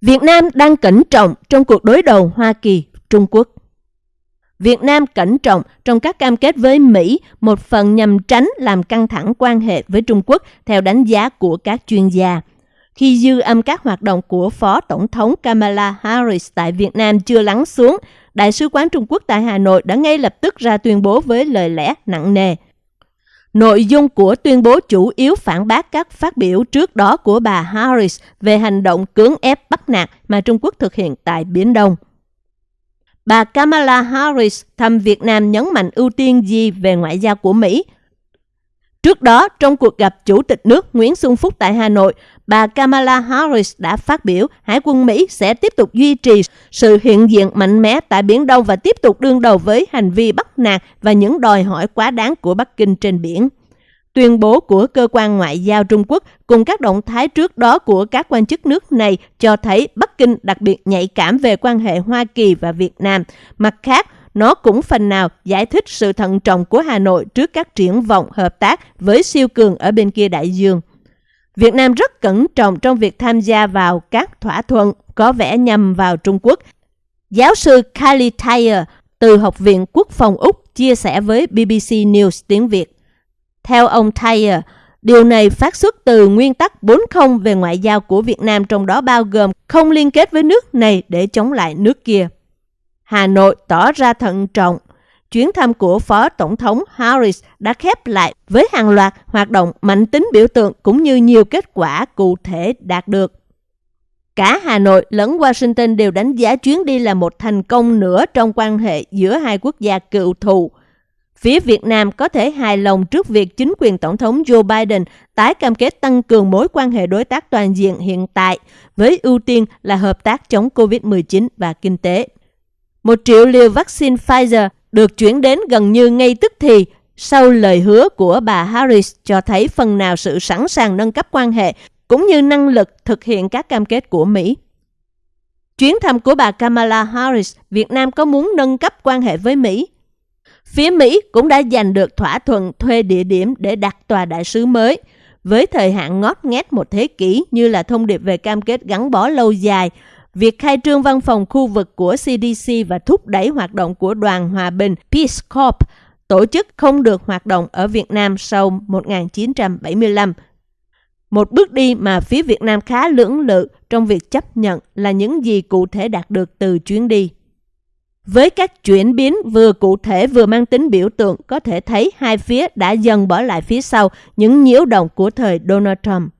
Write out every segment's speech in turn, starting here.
Việt Nam đang cẩn trọng trong cuộc đối đầu Hoa Kỳ-Trung Quốc. Việt Nam cẩn trọng trong các cam kết với Mỹ, một phần nhằm tránh làm căng thẳng quan hệ với Trung Quốc theo đánh giá của các chuyên gia. Khi dư âm các hoạt động của Phó Tổng thống Kamala Harris tại Việt Nam chưa lắng xuống, Đại sứ quán Trung Quốc tại Hà Nội đã ngay lập tức ra tuyên bố với lời lẽ nặng nề. Nội dung của tuyên bố chủ yếu phản bác các phát biểu trước đó của bà Harris về hành động cưỡng ép bắt nạt mà Trung Quốc thực hiện tại Biển Đông. Bà Kamala Harris thăm Việt Nam nhấn mạnh ưu tiên gì về ngoại giao của Mỹ. Trước đó, trong cuộc gặp Chủ tịch nước Nguyễn Xuân Phúc tại Hà Nội, bà Kamala Harris đã phát biểu Hải quân Mỹ sẽ tiếp tục duy trì sự hiện diện mạnh mẽ tại Biển Đông và tiếp tục đương đầu với hành vi bắt nạt và những đòi hỏi quá đáng của Bắc Kinh trên biển. Tuyên bố của cơ quan ngoại giao Trung Quốc cùng các động thái trước đó của các quan chức nước này cho thấy Bắc Kinh đặc biệt nhạy cảm về quan hệ Hoa Kỳ và Việt Nam. Mặt khác, nó cũng phần nào giải thích sự thận trọng của Hà Nội trước các triển vọng hợp tác với siêu cường ở bên kia đại dương. Việt Nam rất cẩn trọng trong việc tham gia vào các thỏa thuận có vẻ nhằm vào Trung Quốc. Giáo sư Kylie Thayer từ Học viện Quốc phòng Úc chia sẻ với BBC News tiếng Việt. Theo ông Thayer, điều này phát xuất từ nguyên tắc 40 về ngoại giao của Việt Nam trong đó bao gồm không liên kết với nước này để chống lại nước kia. Hà Nội tỏ ra thận trọng. Chuyến thăm của Phó Tổng thống Harris đã khép lại với hàng loạt hoạt động mạnh tính biểu tượng cũng như nhiều kết quả cụ thể đạt được. Cả Hà Nội lẫn Washington đều đánh giá chuyến đi là một thành công nữa trong quan hệ giữa hai quốc gia cựu thù. Phía Việt Nam có thể hài lòng trước việc chính quyền Tổng thống Joe Biden tái cam kết tăng cường mối quan hệ đối tác toàn diện hiện tại với ưu tiên là hợp tác chống COVID-19 và kinh tế. Một triệu liều vaccine Pfizer được chuyển đến gần như ngay tức thì sau lời hứa của bà Harris cho thấy phần nào sự sẵn sàng nâng cấp quan hệ cũng như năng lực thực hiện các cam kết của Mỹ. Chuyến thăm của bà Kamala Harris, Việt Nam có muốn nâng cấp quan hệ với Mỹ? Phía Mỹ cũng đã giành được thỏa thuận thuê địa điểm để đặt tòa đại sứ mới, với thời hạn ngót nghét một thế kỷ như là thông điệp về cam kết gắn bó lâu dài, việc khai trương văn phòng khu vực của CDC và thúc đẩy hoạt động của đoàn hòa bình Peace Corps, tổ chức không được hoạt động ở Việt Nam sau 1975. Một bước đi mà phía Việt Nam khá lưỡng lự trong việc chấp nhận là những gì cụ thể đạt được từ chuyến đi. Với các chuyển biến vừa cụ thể vừa mang tính biểu tượng, có thể thấy hai phía đã dần bỏ lại phía sau những nhiễu động của thời Donald Trump.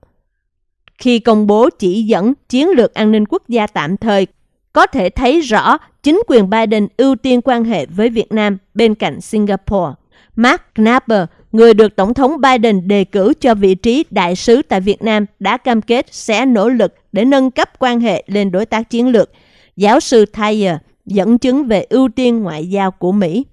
Khi công bố chỉ dẫn chiến lược an ninh quốc gia tạm thời, có thể thấy rõ chính quyền Biden ưu tiên quan hệ với Việt Nam bên cạnh Singapore. Mark Knapper, người được Tổng thống Biden đề cử cho vị trí đại sứ tại Việt Nam, đã cam kết sẽ nỗ lực để nâng cấp quan hệ lên đối tác chiến lược. Giáo sư Thayer dẫn chứng về ưu tiên ngoại giao của Mỹ.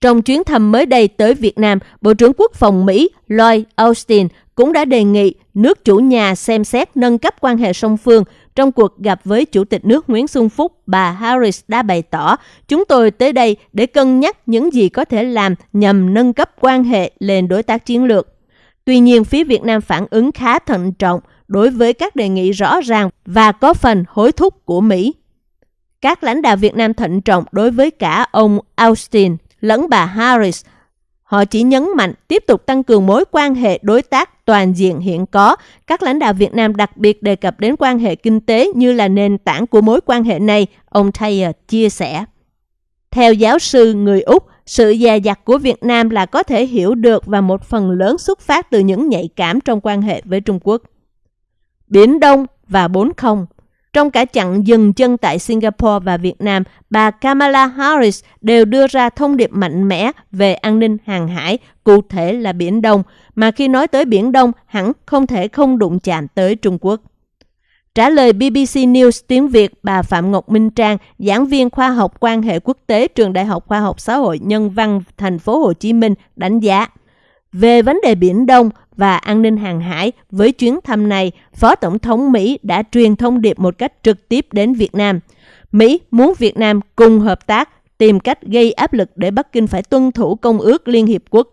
Trong chuyến thăm mới đây tới Việt Nam, Bộ trưởng Quốc phòng Mỹ Lloyd Austin cũng đã đề nghị nước chủ nhà xem xét nâng cấp quan hệ song phương. Trong cuộc gặp với Chủ tịch nước Nguyễn Xuân Phúc, bà Harris đã bày tỏ, chúng tôi tới đây để cân nhắc những gì có thể làm nhằm nâng cấp quan hệ lên đối tác chiến lược. Tuy nhiên, phía Việt Nam phản ứng khá thận trọng đối với các đề nghị rõ ràng và có phần hối thúc của Mỹ. Các lãnh đạo Việt Nam thận trọng đối với cả ông Austin lẫn bà Harris. Họ chỉ nhấn mạnh tiếp tục tăng cường mối quan hệ đối tác toàn diện hiện có. Các lãnh đạo Việt Nam đặc biệt đề cập đến quan hệ kinh tế như là nền tảng của mối quan hệ này, ông Thayer chia sẻ. Theo giáo sư người Úc, sự dè dặt của Việt Nam là có thể hiểu được và một phần lớn xuất phát từ những nhạy cảm trong quan hệ với Trung Quốc. Biển Đông và 40 trong cả chặng dừng chân tại Singapore và Việt Nam, bà Kamala Harris đều đưa ra thông điệp mạnh mẽ về an ninh hàng hải, cụ thể là Biển Đông, mà khi nói tới Biển Đông hẳn không thể không đụng chạm tới Trung Quốc. Trả lời BBC News tiếng Việt, bà Phạm Ngọc Minh Trang, giảng viên khoa học quan hệ quốc tế trường Đại học Khoa học Xã hội Nhân văn thành phố Hồ Chí Minh đánh giá về vấn đề Biển Đông, và an ninh hàng hải, với chuyến thăm này, Phó Tổng thống Mỹ đã truyền thông điệp một cách trực tiếp đến Việt Nam. Mỹ muốn Việt Nam cùng hợp tác, tìm cách gây áp lực để Bắc Kinh phải tuân thủ Công ước Liên Hiệp Quốc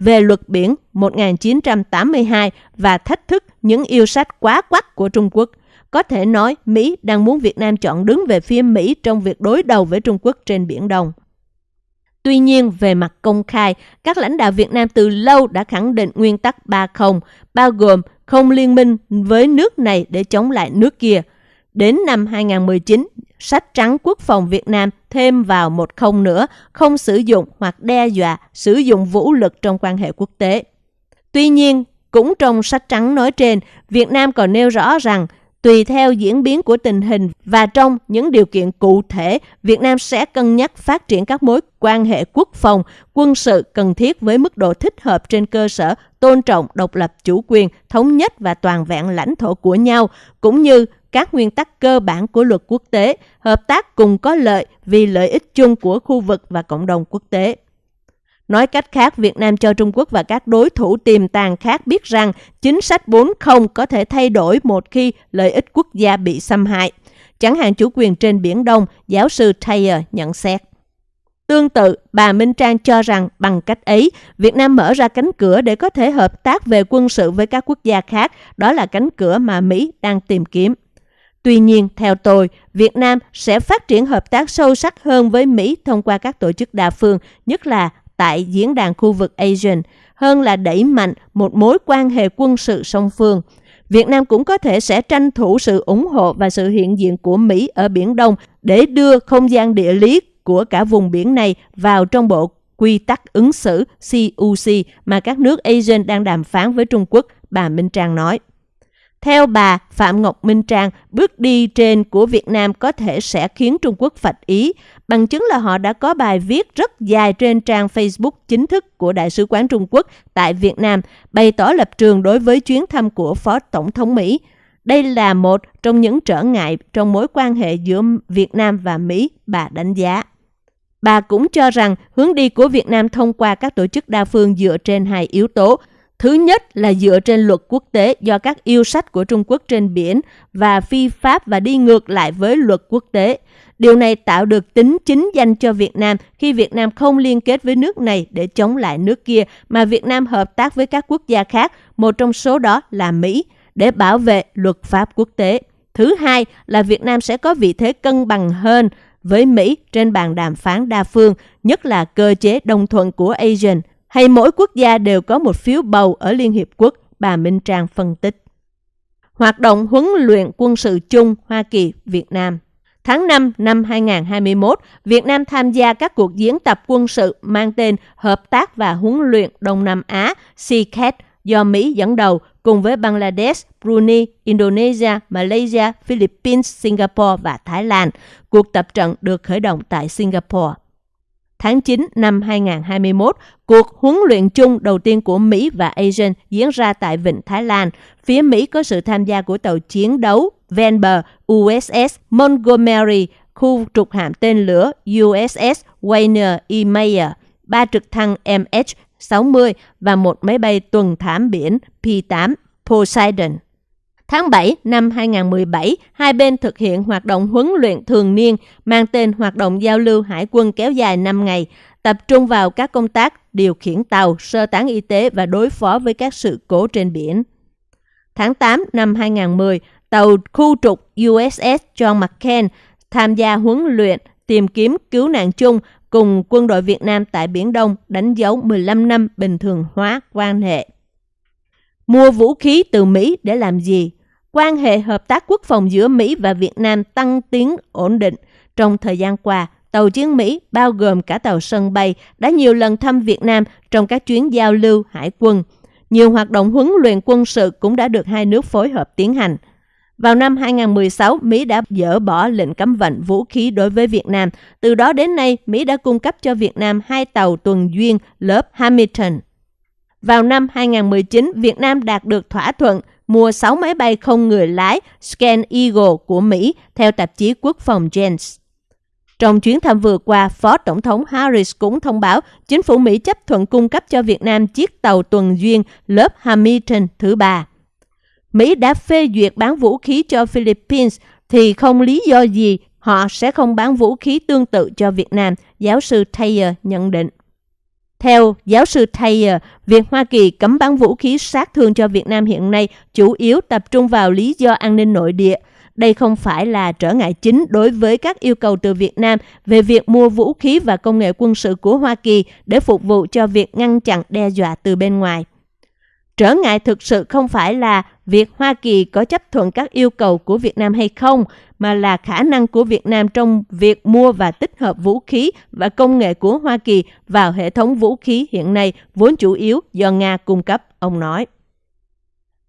về luật biển 1982 và thách thức những yêu sách quá quắc của Trung Quốc. có thể nói Mỹ đang muốn Việt Nam chọn đứng về phía Mỹ trong việc đối đầu với Trung Quốc trên Biển Đông. Tuy nhiên, về mặt công khai, các lãnh đạo Việt Nam từ lâu đã khẳng định nguyên tắc 30, bao gồm không liên minh với nước này để chống lại nước kia. Đến năm 2019, sách trắng quốc phòng Việt Nam thêm vào một không nữa, không sử dụng hoặc đe dọa sử dụng vũ lực trong quan hệ quốc tế. Tuy nhiên, cũng trong sách trắng nói trên, Việt Nam còn nêu rõ rằng tùy theo diễn biến của tình hình và trong những điều kiện cụ thể, Việt Nam sẽ cân nhắc phát triển các mối quan hệ quốc phòng, quân sự cần thiết với mức độ thích hợp trên cơ sở tôn trọng độc lập chủ quyền, thống nhất và toàn vẹn lãnh thổ của nhau, cũng như các nguyên tắc cơ bản của luật quốc tế, hợp tác cùng có lợi vì lợi ích chung của khu vực và cộng đồng quốc tế. Nói cách khác, Việt Nam cho Trung Quốc và các đối thủ tiềm tàng khác biết rằng chính sách 4.0 có thể thay đổi một khi lợi ích quốc gia bị xâm hại. Chẳng hạn chủ quyền trên Biển Đông, giáo sư Taylor nhận xét. Tương tự, bà Minh Trang cho rằng bằng cách ấy, Việt Nam mở ra cánh cửa để có thể hợp tác về quân sự với các quốc gia khác. Đó là cánh cửa mà Mỹ đang tìm kiếm. Tuy nhiên, theo tôi, Việt Nam sẽ phát triển hợp tác sâu sắc hơn với Mỹ thông qua các tổ chức đa phương, nhất là tại diễn đàn khu vực ASEAN, hơn là đẩy mạnh một mối quan hệ quân sự song phương. Việt Nam cũng có thể sẽ tranh thủ sự ủng hộ và sự hiện diện của Mỹ ở Biển Đông để đưa không gian địa lý của cả vùng biển này vào trong bộ quy tắc ứng xử CUC mà các nước ASEAN đang đàm phán với Trung Quốc, bà Minh Trang nói. Theo bà Phạm Ngọc Minh Trang, bước đi trên của Việt Nam có thể sẽ khiến Trung Quốc phạch ý. Bằng chứng là họ đã có bài viết rất dài trên trang Facebook chính thức của Đại sứ quán Trung Quốc tại Việt Nam, bày tỏ lập trường đối với chuyến thăm của Phó Tổng thống Mỹ. Đây là một trong những trở ngại trong mối quan hệ giữa Việt Nam và Mỹ, bà đánh giá. Bà cũng cho rằng hướng đi của Việt Nam thông qua các tổ chức đa phương dựa trên hai yếu tố – Thứ nhất là dựa trên luật quốc tế do các yêu sách của Trung Quốc trên biển và phi pháp và đi ngược lại với luật quốc tế. Điều này tạo được tính chính danh cho Việt Nam khi Việt Nam không liên kết với nước này để chống lại nước kia, mà Việt Nam hợp tác với các quốc gia khác, một trong số đó là Mỹ, để bảo vệ luật pháp quốc tế. Thứ hai là Việt Nam sẽ có vị thế cân bằng hơn với Mỹ trên bàn đàm phán đa phương, nhất là cơ chế đồng thuận của ASEAN – hay mỗi quốc gia đều có một phiếu bầu ở Liên Hiệp Quốc, bà Minh Trang phân tích. Hoạt động huấn luyện quân sự chung Hoa Kỳ, Việt Nam Tháng 5 năm 2021, Việt Nam tham gia các cuộc diễn tập quân sự mang tên Hợp tác và huấn luyện Đông Nam Á CCAT do Mỹ dẫn đầu cùng với Bangladesh, Brunei, Indonesia, Malaysia, Philippines, Singapore và Thái Lan. Cuộc tập trận được khởi động tại Singapore tháng 9 năm 2021, cuộc huấn luyện chung đầu tiên của Mỹ và ASEAN diễn ra tại Vịnh Thái Lan. Phía Mỹ có sự tham gia của tàu chiến đấu ven bờ USS Montgomery, khu trục hạm tên lửa USS Wayne E. Mayer, ba trực thăng MH-60 và một máy bay tuần thám biển P-8 Poseidon. Tháng 7 năm 2017, hai bên thực hiện hoạt động huấn luyện thường niên mang tên Hoạt động giao lưu hải quân kéo dài 5 ngày, tập trung vào các công tác điều khiển tàu, sơ tán y tế và đối phó với các sự cố trên biển. Tháng 8 năm 2010, tàu khu trục USS John McCain tham gia huấn luyện tìm kiếm cứu nạn chung cùng quân đội Việt Nam tại Biển Đông đánh dấu 15 năm bình thường hóa quan hệ. Mua vũ khí từ Mỹ để làm gì? Quan hệ hợp tác quốc phòng giữa Mỹ và Việt Nam tăng tiến ổn định. Trong thời gian qua, tàu chiến Mỹ bao gồm cả tàu sân bay đã nhiều lần thăm Việt Nam trong các chuyến giao lưu hải quân. Nhiều hoạt động huấn luyện quân sự cũng đã được hai nước phối hợp tiến hành. Vào năm 2016, Mỹ đã dỡ bỏ lệnh cấm vận vũ khí đối với Việt Nam. Từ đó đến nay, Mỹ đã cung cấp cho Việt Nam hai tàu tuần duyên lớp Hamilton. Vào năm 2019, Việt Nam đạt được thỏa thuận mua 6 máy bay không người lái Scan Eagle của Mỹ theo tạp chí quốc phòng Jens. Trong chuyến thăm vừa qua, Phó Tổng thống Harris cũng thông báo chính phủ Mỹ chấp thuận cung cấp cho Việt Nam chiếc tàu tuần duyên lớp Hamilton thứ ba. Mỹ đã phê duyệt bán vũ khí cho Philippines thì không lý do gì họ sẽ không bán vũ khí tương tự cho Việt Nam, giáo sư Taylor nhận định. Theo giáo sư Taylor, việc Hoa Kỳ cấm bán vũ khí sát thương cho Việt Nam hiện nay chủ yếu tập trung vào lý do an ninh nội địa. đây không phải là trở ngại chính đối với các yêu cầu từ Việt Nam về việc mua vũ khí và công nghệ quân sự của Hoa Kỳ để phục vụ cho việc ngăn chặn đe dọa từ bên ngoài. Trở ngại thực sự không phải là việc Hoa Kỳ có chấp thuận các yêu cầu của Việt Nam hay không, mà là khả năng của Việt Nam trong việc mua và tích hợp vũ khí và công nghệ của Hoa Kỳ vào hệ thống vũ khí hiện nay vốn chủ yếu do Nga cung cấp, ông nói.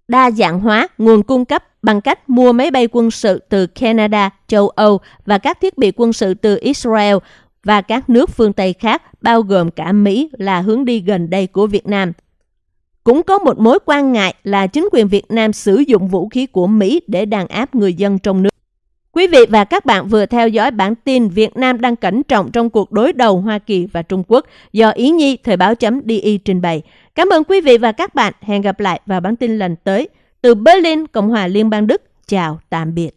Đa dạng hóa nguồn cung cấp bằng cách mua máy bay quân sự từ Canada, châu Âu và các thiết bị quân sự từ Israel và các nước phương Tây khác, bao gồm cả Mỹ là hướng đi gần đây của Việt Nam. Cũng có một mối quan ngại là chính quyền Việt Nam sử dụng vũ khí của Mỹ để đàn áp người dân trong nước. Quý vị và các bạn vừa theo dõi bản tin Việt Nam đang cẩn trọng trong cuộc đối đầu Hoa Kỳ và Trung Quốc do Ý Nhi Thời báo chấm DI trình bày. Cảm ơn quý vị và các bạn. Hẹn gặp lại vào bản tin lần tới. Từ Berlin, Cộng hòa Liên bang Đức. Chào, tạm biệt.